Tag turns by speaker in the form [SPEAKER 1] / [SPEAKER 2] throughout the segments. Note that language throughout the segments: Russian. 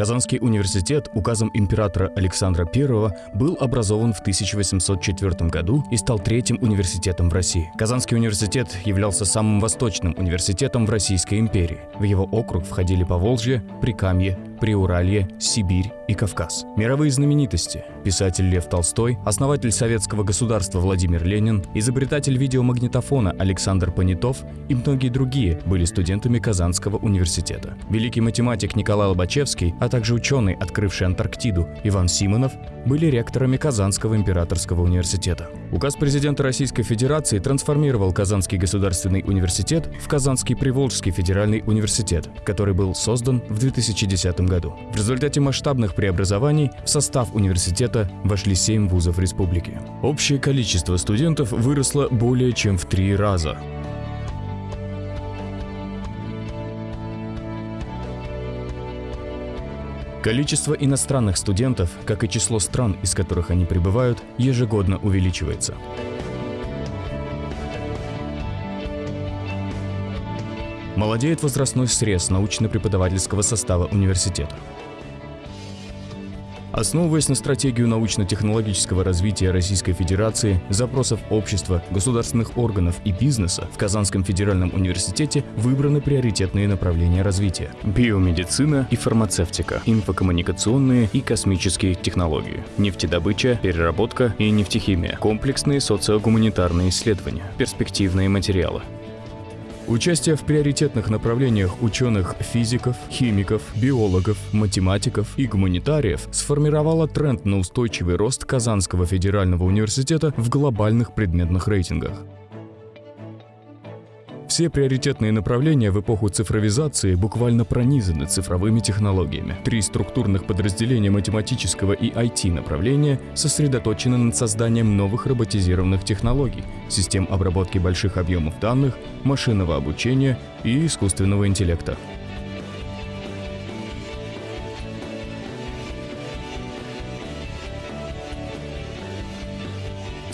[SPEAKER 1] Казанский университет указом императора Александра I был образован в 1804 году и стал третьим университетом в России. Казанский университет являлся самым восточным университетом в Российской империи. В его округ входили Поволжье, Прикамье, Приуралье, Сибирь и Кавказ. Мировые знаменитости – писатель Лев Толстой, основатель советского государства Владимир Ленин, изобретатель видеомагнитофона Александр Понятов и многие другие были студентами Казанского университета. Великий математик Николай Лобачевский, а также ученый, открывший Антарктиду, Иван Симонов, были ректорами Казанского императорского университета. Указ президента Российской Федерации трансформировал Казанский государственный университет в Казанский Приволжский федеральный университет, который был создан в 2010 году. В результате масштабных преобразований в состав университета вошли 7 вузов республики. Общее количество студентов выросло более чем в три раза. Количество иностранных студентов, как и число стран, из которых они прибывают, ежегодно увеличивается. Молодеет возрастной срез научно-преподавательского состава университета. Основываясь на стратегию научно-технологического развития Российской Федерации, запросов общества, государственных органов и бизнеса, в Казанском федеральном университете выбраны приоритетные направления развития – биомедицина и фармацевтика, инфокоммуникационные и космические технологии, нефтедобыча, переработка и нефтехимия, комплексные социогуманитарные исследования, перспективные материалы. Участие в приоритетных направлениях ученых-физиков, химиков, биологов, математиков и гуманитариев сформировало тренд на устойчивый рост Казанского федерального университета в глобальных предметных рейтингах. Все приоритетные направления в эпоху цифровизации буквально пронизаны цифровыми технологиями. Три структурных подразделения математического и IT направления сосредоточены над созданием новых роботизированных технологий, систем обработки больших объемов данных, машинного обучения и искусственного интеллекта.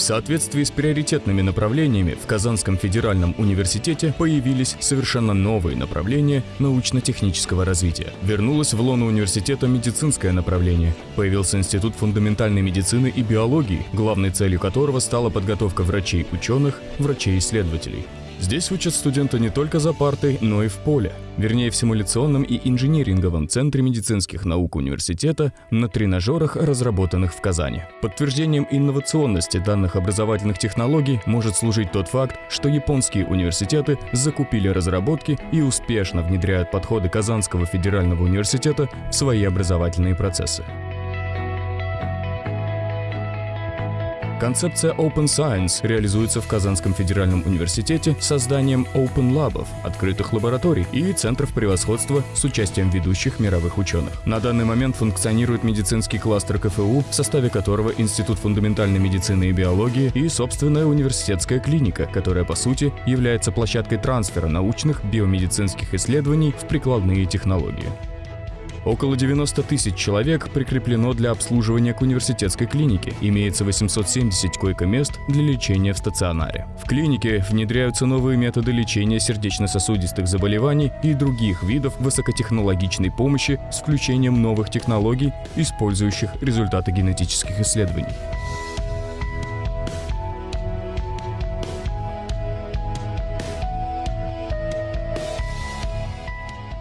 [SPEAKER 1] Соответствии с приоритетными направлениями в Казанском федеральном университете появились совершенно новые направления научно-технического развития. Вернулось в лоно университета медицинское направление. Появился Институт фундаментальной медицины и биологии, главной целью которого стала подготовка врачей-ученых, врачей-исследователей. Здесь учат студенты не только за партой, но и в поле. Вернее, в симуляционном и инжиниринговом центре медицинских наук университета на тренажерах, разработанных в Казани. Подтверждением инновационности данных образовательных технологий может служить тот факт, что японские университеты закупили разработки и успешно внедряют подходы Казанского федерального университета в свои образовательные процессы. Концепция Open Science реализуется в Казанском федеральном университете созданием Open Lab'ов, открытых лабораторий и центров превосходства с участием ведущих мировых ученых. На данный момент функционирует медицинский кластер КФУ, в составе которого Институт фундаментальной медицины и биологии и собственная университетская клиника, которая по сути является площадкой трансфера научных биомедицинских исследований в прикладные технологии. Около 90 тысяч человек прикреплено для обслуживания к университетской клинике. Имеется 870 койко-мест для лечения в стационаре. В клинике внедряются новые методы лечения сердечно-сосудистых заболеваний и других видов высокотехнологичной помощи с включением новых технологий, использующих результаты генетических исследований.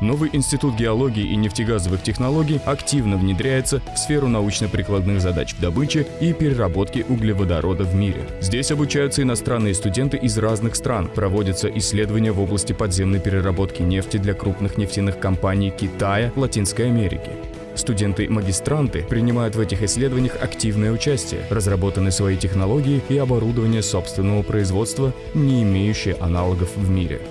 [SPEAKER 1] Новый институт геологии и нефтегазовых технологий активно внедряется в сферу научно-прикладных задач в добыче и переработке углеводорода в мире. Здесь обучаются иностранные студенты из разных стран, проводятся исследования в области подземной переработки нефти для крупных нефтяных компаний Китая, Латинской Америки. Студенты-магистранты принимают в этих исследованиях активное участие, разработаны свои технологии и оборудование собственного производства, не имеющие аналогов в мире.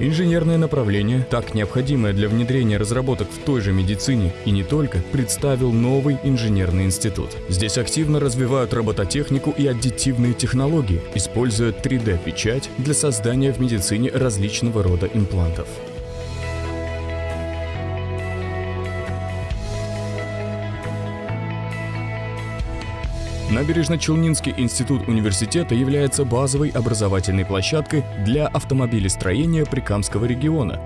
[SPEAKER 1] Инженерное направление, так необходимое для внедрения разработок в той же медицине и не только, представил новый инженерный институт. Здесь активно развивают робототехнику и аддитивные технологии, используя 3D-печать для создания в медицине различного рода имплантов. Набережно-Челнинский институт университета является базовой образовательной площадкой для автомобилестроения Прикамского региона,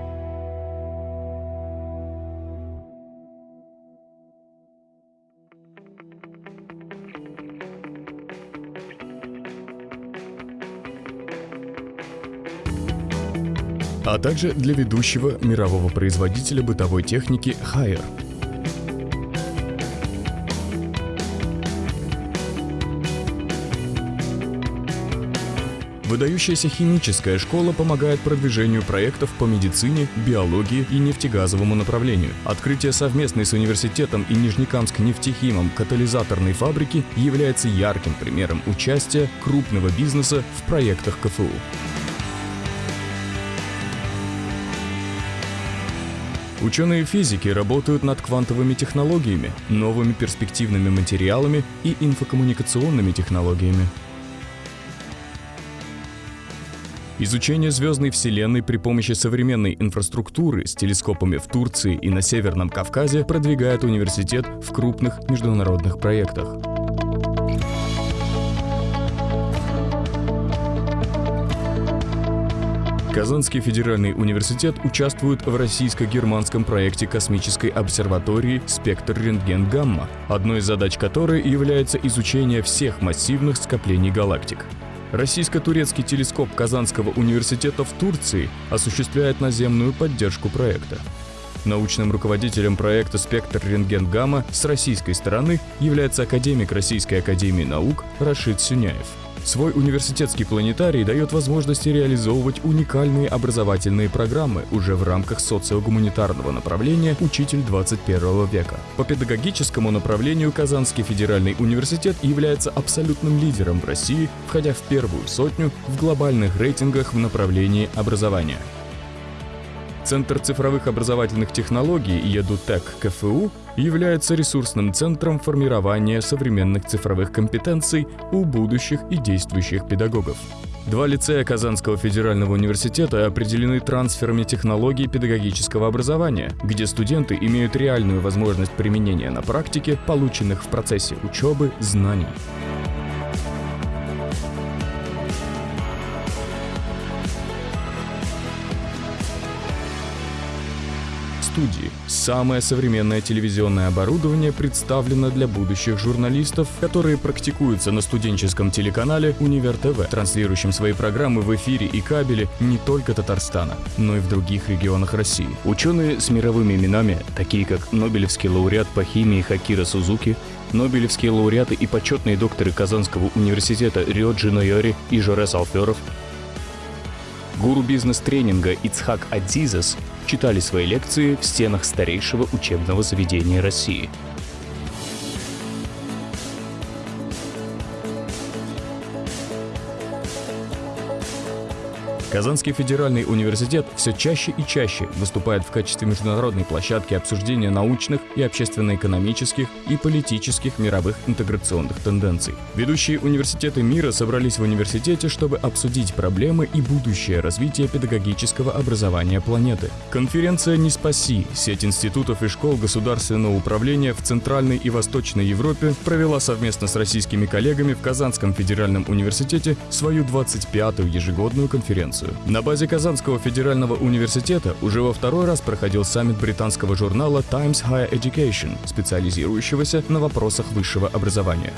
[SPEAKER 1] а также для ведущего мирового производителя бытовой техники Haier. Выдающаяся химическая школа помогает продвижению проектов по медицине, биологии и нефтегазовому направлению. Открытие совместной с университетом и Нижнекамск нефтехимом катализаторной фабрики является ярким примером участия крупного бизнеса в проектах КФУ. Ученые физики работают над квантовыми технологиями, новыми перспективными материалами и инфокоммуникационными технологиями. Изучение звездной Вселенной при помощи современной инфраструктуры с телескопами в Турции и на Северном Кавказе продвигает университет в крупных международных проектах. Казанский федеральный университет участвует в российско-германском проекте космической обсерватории «Спектр рентген-гамма», одной из задач которой является изучение всех массивных скоплений галактик. Российско-турецкий телескоп Казанского университета в Турции осуществляет наземную поддержку проекта. Научным руководителем проекта «Спектр рентген-гамма» с российской стороны является академик Российской академии наук Рашид Сюняев. Свой университетский планетарий дает возможности реализовывать уникальные образовательные программы уже в рамках социогуманитарного направления «Учитель 21 века». По педагогическому направлению Казанский федеральный университет является абсолютным лидером в России, входя в первую сотню в глобальных рейтингах в направлении образования. Центр цифровых образовательных технологий ЕДУТЕК КФУ является ресурсным центром формирования современных цифровых компетенций у будущих и действующих педагогов. Два лицея Казанского федерального университета определены трансферами технологий педагогического образования, где студенты имеют реальную возможность применения на практике полученных в процессе учебы знаний. Студии. Самое современное телевизионное оборудование представлено для будущих журналистов, которые практикуются на студенческом телеканале «Универ ТВ», транслирующем свои программы в эфире и кабеле не только Татарстана, но и в других регионах России. Ученые с мировыми именами, такие как Нобелевский лауреат по химии Хакира Сузуки, Нобелевские лауреаты и почетные докторы Казанского университета Риоджи Нойори и Жорес Алферов, гуру бизнес-тренинга Ицхак Адзизас читали свои лекции в стенах старейшего учебного заведения России – Казанский федеральный университет все чаще и чаще выступает в качестве международной площадки обсуждения научных и общественно-экономических и политических мировых интеграционных тенденций. Ведущие университеты мира собрались в университете, чтобы обсудить проблемы и будущее развития педагогического образования планеты. Конференция «Не спаси» сеть институтов и школ государственного управления в Центральной и Восточной Европе провела совместно с российскими коллегами в Казанском федеральном университете свою 25-ю ежегодную конференцию конференцию. На базе Казанского федерального университета уже во второй раз проходил саммит британского журнала Times Higher Education, специализирующегося на вопросах высшего образования.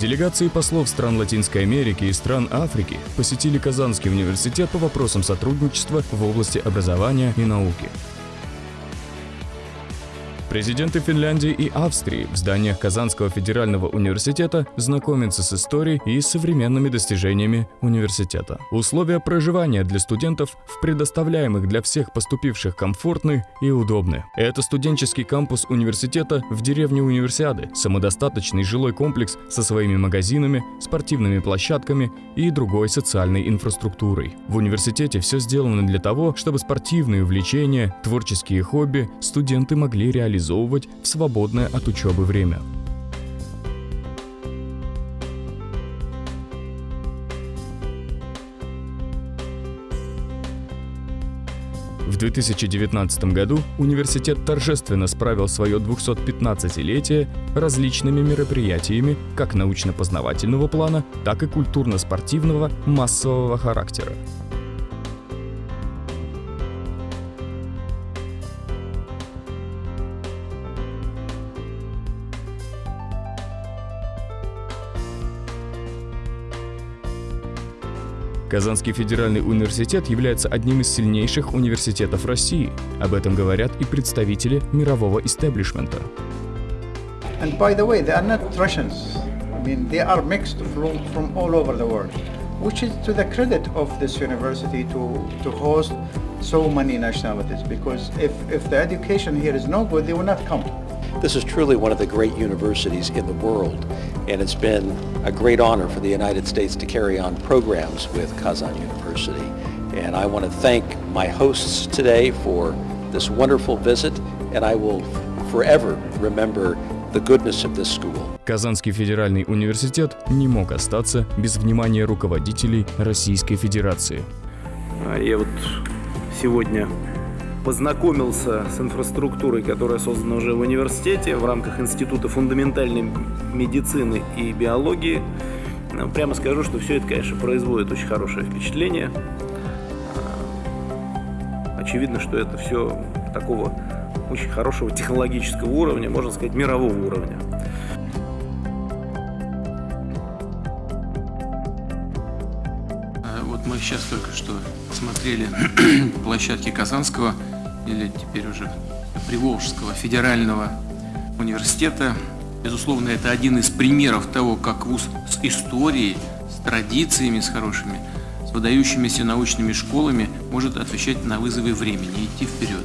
[SPEAKER 1] Делегации послов стран Латинской Америки и стран Африки посетили Казанский университет по вопросам сотрудничества в области образования и науки. Президенты Финляндии и Австрии в зданиях Казанского федерального университета знакомятся с историей и современными достижениями университета. Условия проживания для студентов в предоставляемых для всех поступивших комфортны и удобны. Это студенческий кампус университета в деревне Универсиады, самодостаточный жилой комплекс со своими магазинами, спортивными площадками и другой социальной инфраструктурой. В университете все сделано для того, чтобы спортивные увлечения, творческие хобби студенты могли реализовать реализовывать в свободное от учебы время. В 2019 году университет торжественно справил свое 215-летие различными мероприятиями как научно-познавательного плана, так и культурно-спортивного массового характера. Казанский федеральный университет является одним из сильнейших университетов России. Об этом говорят и представители мирового истеблишмента.
[SPEAKER 2] And by the way, they are not Russians. I mean, they are mixed from, from all over the world, which is to the credit of this university to, to host so many nationalities. Because if, if the education here is no good, they will not come.
[SPEAKER 3] This is truly one of the great universities in the world, and it's been a great honor for the United States to carry on programs with Kazan University. And I want to thank my hosts today for this wonderful visit, and I will forever remember the goodness of this school.
[SPEAKER 1] Казанский федеральный университет не мог остаться без внимания руководителей Российской Федерации.
[SPEAKER 4] Я вот сегодня познакомился с инфраструктурой, которая создана уже в университете в рамках Института фундаментальной медицины и биологии. Ну, прямо скажу, что все это, конечно, производит очень хорошее впечатление. А, очевидно, что это все такого очень хорошего технологического уровня, можно сказать, мирового уровня.
[SPEAKER 5] А, вот мы сейчас только что смотрели площадки Казанского или теперь уже Приволжского федерального университета. Безусловно, это один из примеров того, как вуз с историей, с традициями, с хорошими, с выдающимися научными школами может отвечать на вызовы времени, идти вперед.